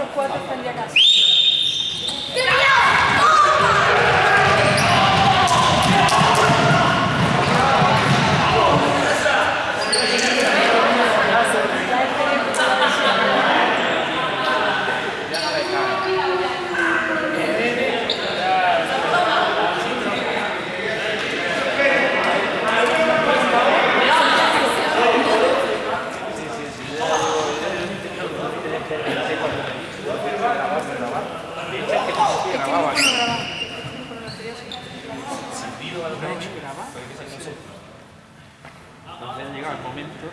otros cuatro están ya casi. Entonces llegado el momento.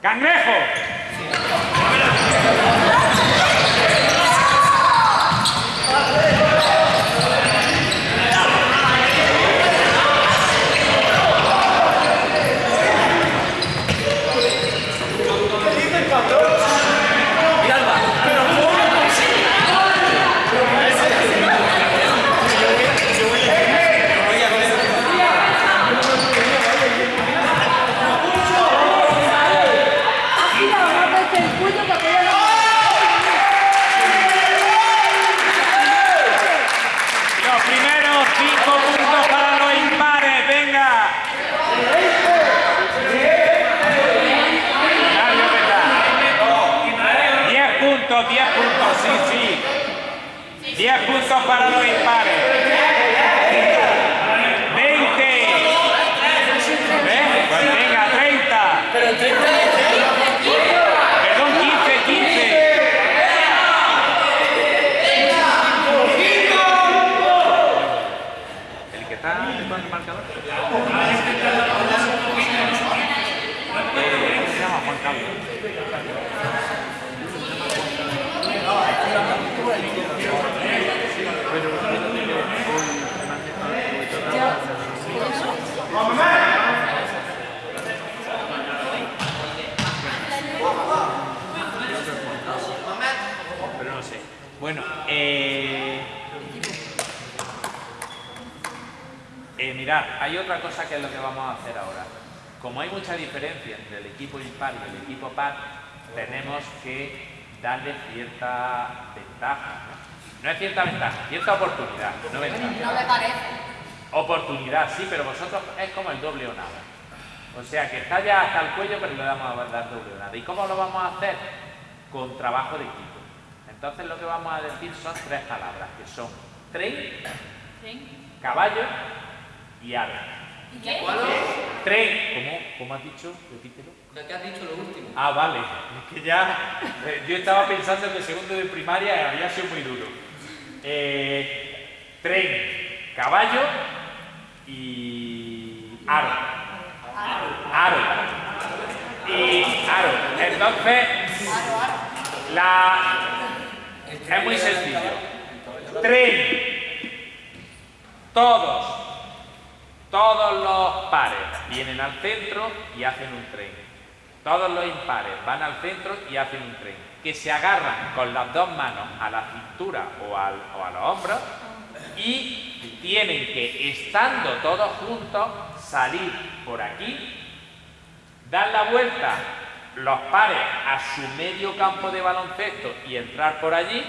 ¡Cangrejo! Aquí la vamos a hacer el puño para que ella no... Los primeros cinco puntos para los impares, venga. Mario, venga. Diez puntos, diez puntos, sí, sí. Diez puntos para los impares. Veinte. ¿Ves? Pues venga, treinta. Perdón, quince, quince. El que está con el marcador. Eh, ¿Cómo se llama? Juan Carlos. Pero fíjate que hoy me han dejado- hoy toca- Pero no sé. Bueno, eh... Eh, mirad, hay otra cosa que es lo que vamos a hacer ahora. Como hay mucha diferencia entre el equipo impar y el equipo par, tenemos que darle cierta ventaja. No es cierta ventaja, cierta oportunidad, no ventaja. No me parece. Oportunidad, sí, pero vosotros es como el doble o nada. O sea, que está ya hasta el cuello, pero le vamos a dar doble o nada. ¿Y cómo lo vamos a hacer? Con trabajo de equipo. Entonces lo que vamos a decir son tres palabras, que son tren, caballo y aro. ¿Y qué? Tren, ¿cómo, cómo has dicho? Repítelo. Lo que has dicho lo último. Ah, vale. Es que ya. eh, yo estaba pensando que segundo de primaria había sido muy duro. Eh, tren, caballo y. aro. Aro. Y aro. Entonces. La. Es muy sencillo. Tren. Todos. Todos los pares vienen al centro y hacen un tren. Todos los impares van al centro y hacen un tren. Que se agarran con las dos manos a la cintura o, al- a los hombros y tienen que, estando todos juntos, salir por aquí, dar la vuelta los pares a su medio campo de baloncesto y entrar por allí.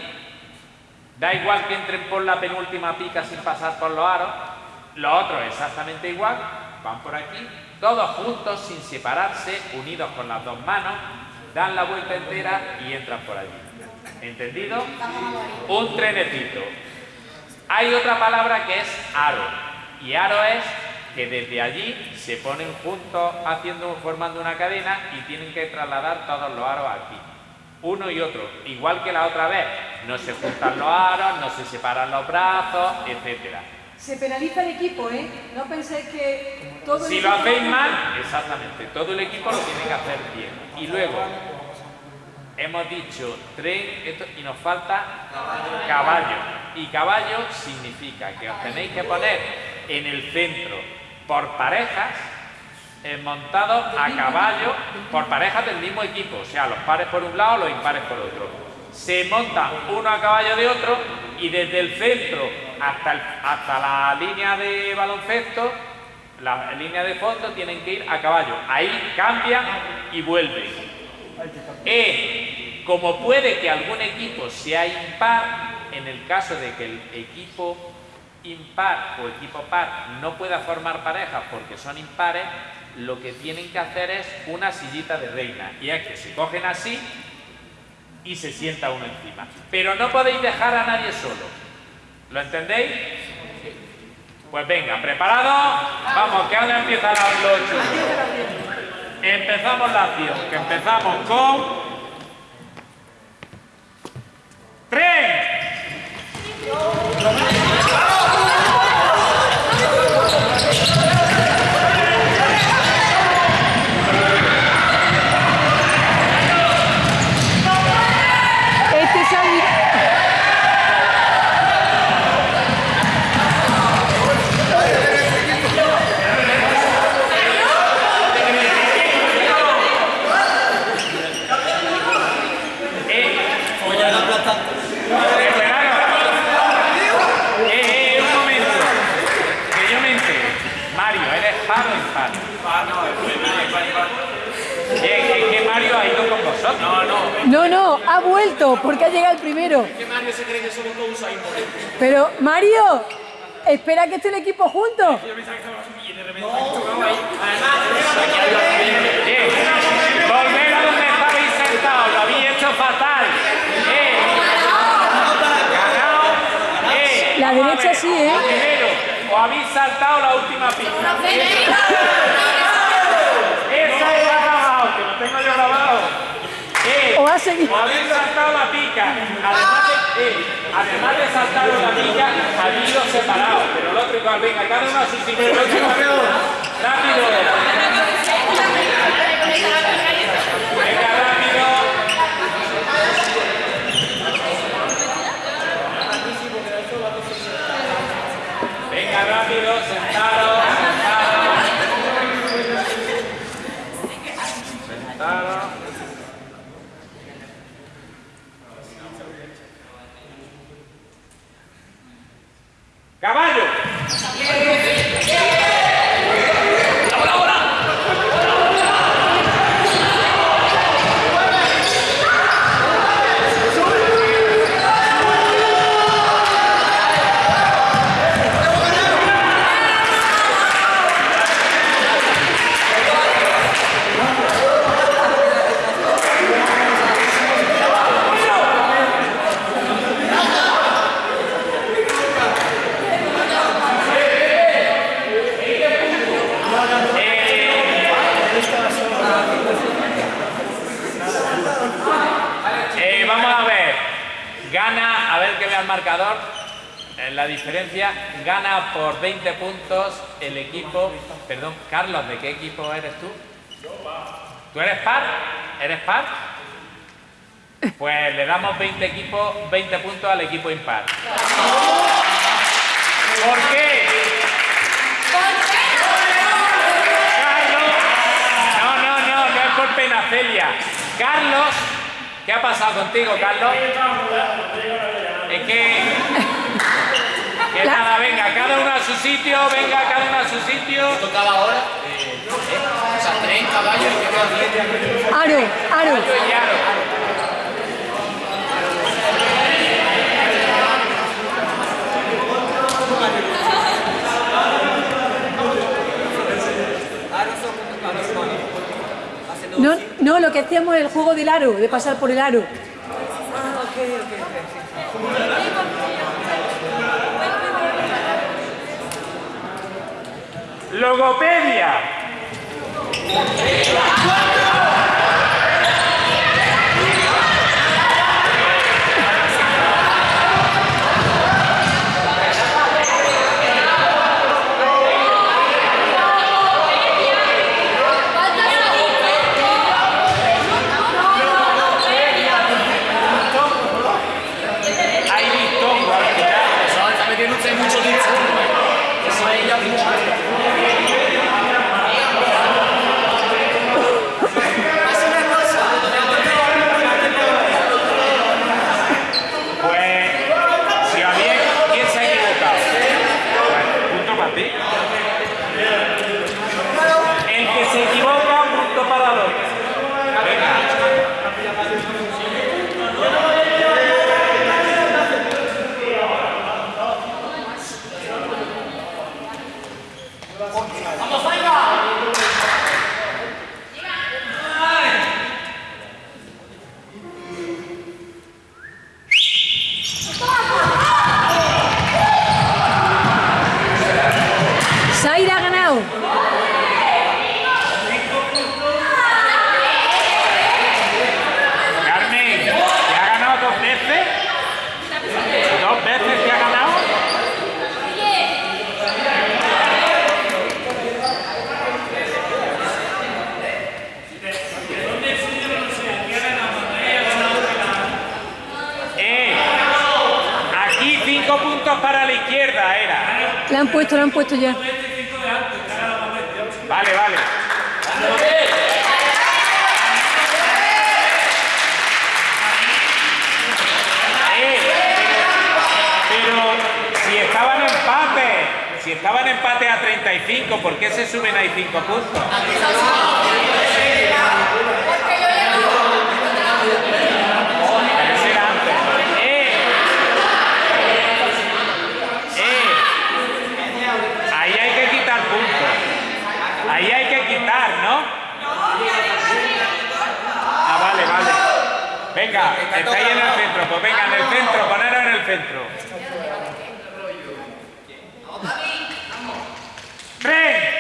Da igual que entren por la penúltima pica sin pasar por los aros. Los otros exactamente igual, van por aquí, todos juntos, sin separarse, unidos con las dos manos, dan la vuelta entera y entran por allí. ¿Entendido? Un trenecito. Hay otra palabra que es aro. Y aro es que desde allí se ponen juntos haciendo, formando una cadena y tienen que trasladar todos los aros aquí. Uno y otro. Igual que la otra vez. No se juntan los aros, no se separan los brazos, etcétera. Se penaliza el equipo, ¿eh? No penséis que todo el Si lo hacéis mal, exactamente, todo el equipo lo tiene que hacer bien. Y luego, hemos dicho tren esto, y nos falta caballo. Y caballo significa que os tenéis que poner en el centro por parejas, eh, montados a caballo, por parejas del mismo equipo. O sea, los pares por un lado, los impares por otro. Se montan uno a caballo de otro y desde el centro hasta, hasta la línea de baloncesto, la línea de fondo, tienen que ir a caballo. Ahí cambian y vuelven. E, como puede que algún equipo sea impar, en el caso de que el equipo impar o equipo par no pueda formar parejas porque son impares, lo que tienen que hacer es una sillita de reina. Y es que se cogen así y se sienta uno encima. Pero no podéis dejar a nadie solo. ¿Lo entendéis? Pues venga, ¿preparados? Vamos, que ahora empieza la chulo. Empezamos la acción, que empezamos con... ¡Tren! No, no, ha vuelto porque ha llegado el primero. ¿Qué Mario se cree que somos todos ahí Pero, Mario, espera que esté el equipo juntos. volver a donde estabais sentados, lo habéis hecho fatal. Eh. Eh. La derecha sí, ¿eh? Primero, o habéis saltado la última pista. Que tengo yo grabado. O ha seguido. Habéis saltado la pica. Además de, eh, además de saltar la habéis ido separados. Pero el otro igual, venga, cada uno a su sitio. Rápido. Venga, rápido. Venga, rápido, sentaros, sentaros. Sentaros. Caballo. En la diferencia, gana por 20 puntos el equipo. Perdón, Carlos, ¿de qué equipo eres tú? ¿Tú eres par? ¿Eres par? Pues le damos 20 equipos, 20 puntos al equipo impar. ¿Por qué? Carlos, no, no, no, no es por pena, Celia. Carlos, ¿qué ha pasado contigo, Carlos? Es que... Que nada, venga, cada uno a su sitio, venga, cada uno a su sitio. tocaba ahora? Eh, o sea, tren, caballo y qué más. Aro, aro. Caballo y aro. No, no, lo que hacíamos es el juego del aro, de pasar por el aro. Logopedia. Ok. Logopedia. han puesto, la han puesto ya. Vale, vale. Eh, pero si estaban empate, si estaban empate a 35, ¿por qué se suben ahí 5 puntos? Pero ese era antes. ¡Eh! ¡Eh! Ahí hay que quitar puntos. Ahí hay que quitar, ¿no? Ah, vale, vale. Venga, estáis en el centro. Pues venga, en el centro, poneros en el centro. ¡Tren!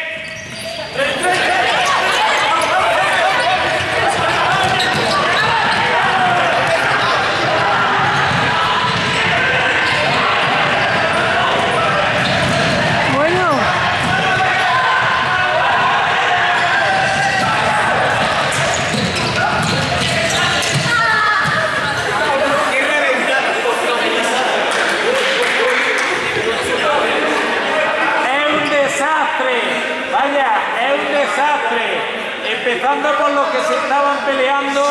Bueno, Es un desastre, vaya, es un desastre. Empezando por los que se estaban peleando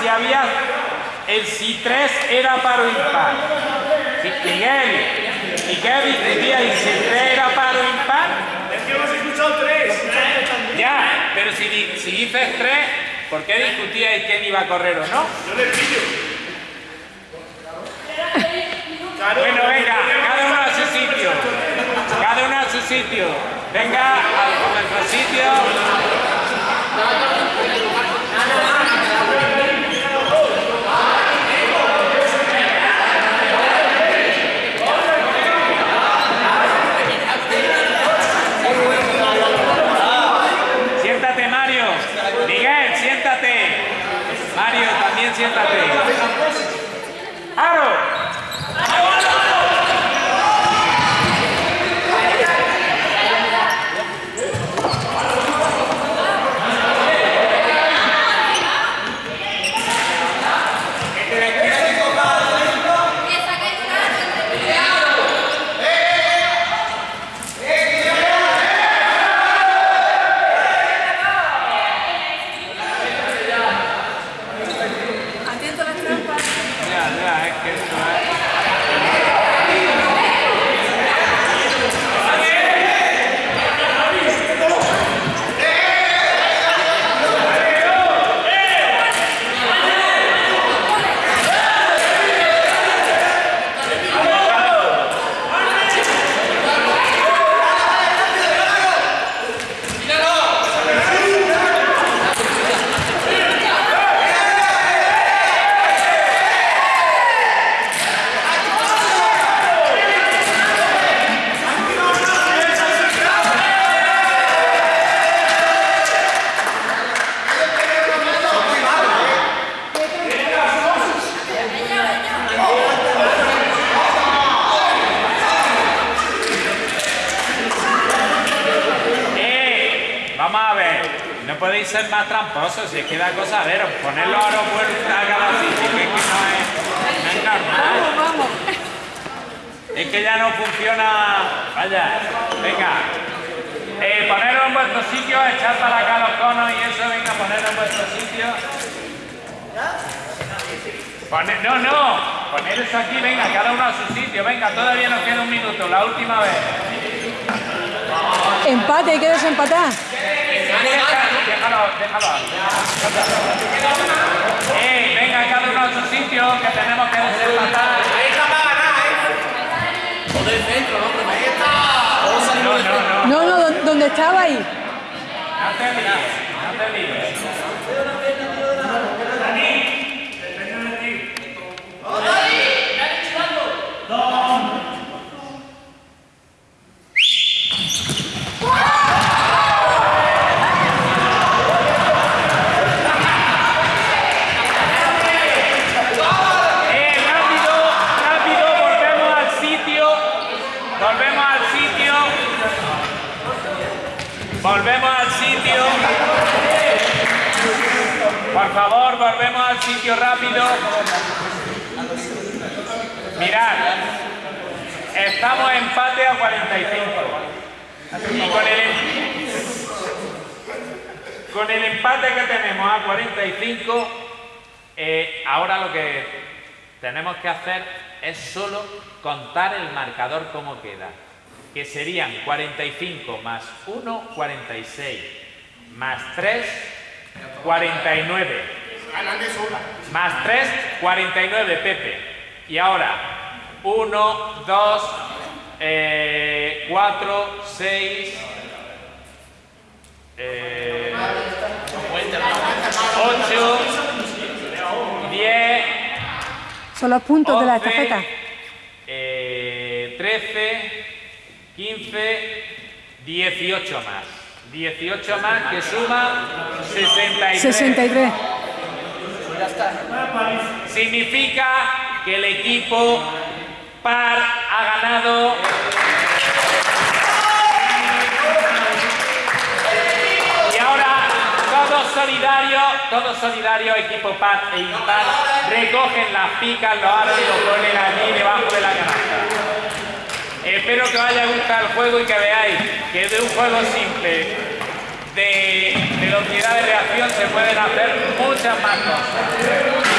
si había el si 3 era paro impar. Miguel, Miguel discutía y si 3 era paro impar. Es que hemos escuchado tres. Ya, pero si, si dices 3, ¿por qué discutíais quién iba a correr o no? Yo le pillo. Bueno, venga, cada uno a su sitio. Cada uno a su sitio. Venga a nuestro sitio. Siéntate, Mario. Miguel, siéntate. Mario, también siéntate. ¡Aro! atento a las trampas. Ya, ya, es que esto es... ¡Eh! Vamos a ver. No podéis ser más tramposos, si es que da cosa a ver, poner los aeropuertos a cada sitio, que es que no es, no es normal. Vamos. Es que ya no funciona. Vaya, venga. Eh, poneros en vuestro sitio, echar para acá los conos y eso, venga, poneros en vuestro sitio. Pone- no, no, poneros aquí, venga, cada uno a su sitio, venga, todavía nos queda un minuto, la última vez. Empate, hay que desempatar. Déjalo, déjalo. Eh, venga, cada uno a su sitio, que tenemos que desempatar. O del centro, ¿no? Pero ahí está. No, no, no. No, no, ¿dó- ¿dónde estaba ahí? No te líes, no te líes. Eh, rápido, rápido, volvemos al sitio. Volvemos al sitio. Volvemos al sitio. Por favor, volvemos al sitio rápido. Mirad. Estamos empate a 45. Y con el, con el empate que tenemos a 45, eh, ahora lo que tenemos que hacer es solo contar el marcador como queda. Que serían 45 más 1, 46. Más 3, 49. Más 3, 49, Pepe. Y ahora, 1, 2, 4, 6, 8, 10, Son los puntos de la 11, estafeta. eh, 13, 15, 18 más. 18 más que suma 63. 63. Significa que el equipo par ha ganado. Y ahora todos solidarios, todos solidarios, equipo par e impar, recogen las picas, los aros y los ponen allí debajo de la canasta. Espero que os haya gustado el juego y que veáis que de un juego simple de velocidad de reacción se pueden hacer muchas más cosas.